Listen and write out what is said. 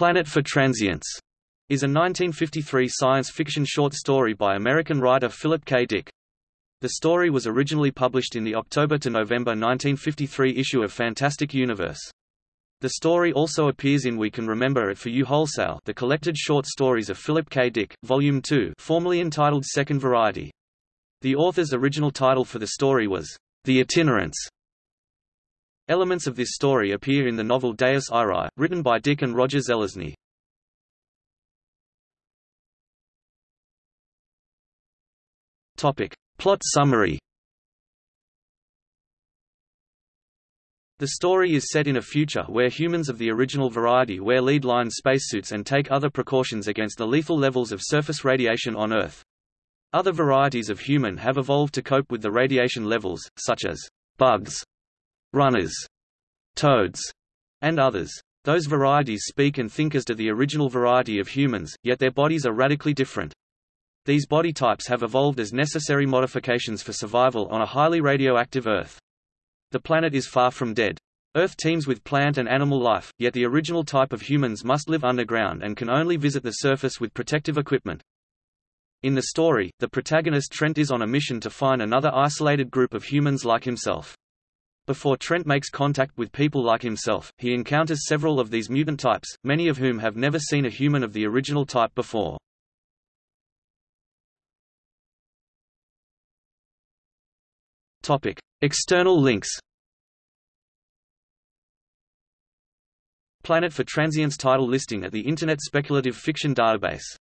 Planet for Transients is a 1953 science fiction short story by American writer Philip K. Dick. The story was originally published in the October to November 1953 issue of Fantastic Universe. The story also appears in We Can Remember It For You Wholesale the collected short stories of Philip K. Dick, Volume 2 formerly entitled Second Variety. The author's original title for the story was, The Itinerants. Elements of this story appear in the novel Deus Irae, written by Dick and Roger Zelazny. Topic. Plot summary The story is set in a future where humans of the original variety wear lead-line spacesuits and take other precautions against the lethal levels of surface radiation on Earth. Other varieties of human have evolved to cope with the radiation levels, such as bugs, runners, toads, and others. Those varieties speak and think as do the original variety of humans, yet their bodies are radically different. These body types have evolved as necessary modifications for survival on a highly radioactive Earth. The planet is far from dead. Earth teems with plant and animal life, yet the original type of humans must live underground and can only visit the surface with protective equipment. In the story, the protagonist Trent is on a mission to find another isolated group of humans like himself. Before Trent makes contact with people like himself, he encounters several of these mutant types, many of whom have never seen a human of the original type before. Topic: External links. Planet for Transients title listing at the Internet Speculative Fiction Database